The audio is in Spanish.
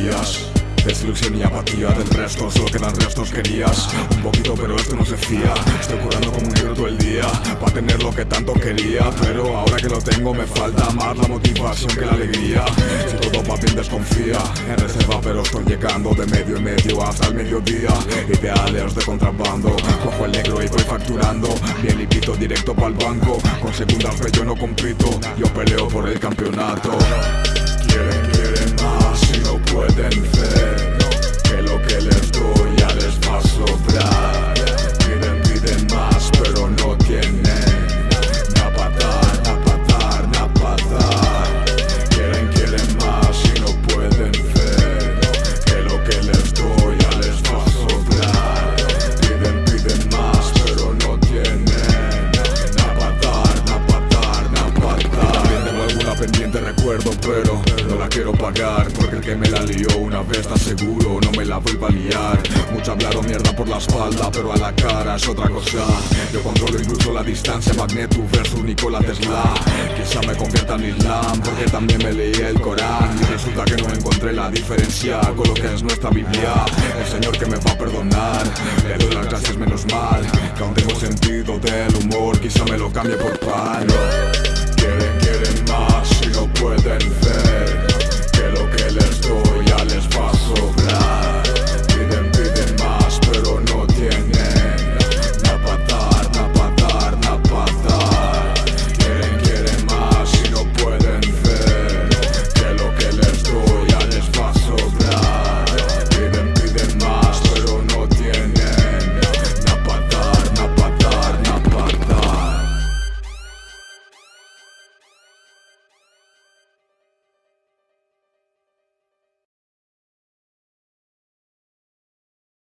días Desilusión y apatía del resto, solo quedan restos querías Un poquito pero esto no se fía. Estoy curando como un libro todo el día Para tener lo que tanto quería. Pero ahora que lo tengo me falta más la motivación que la alegría. Si todo va bien desconfía. En reserva pero estoy llegando de medio en medio hasta el mediodía. Ideales de contrabando Cojo el negro y voy facturando. Bien limpito directo para el banco. Con segundas yo no compito. Yo peleo por el campeonato pero no la quiero pagar Porque el que me la lió una vez está seguro no me la vuelva a liar. Mucho hablaron mierda por la espalda pero a la cara es otra cosa. Yo controlo incluso la distancia Magneto versus Nikola Tesla. Quizá me convierta en Islam porque también me leí el Corán. Y resulta que no encontré la diferencia con lo que es nuestra Biblia. El Señor que me va a perdonar Le doy las gracias menos mal Que aún tengo sentido del humor Quizá me lo cambie por pan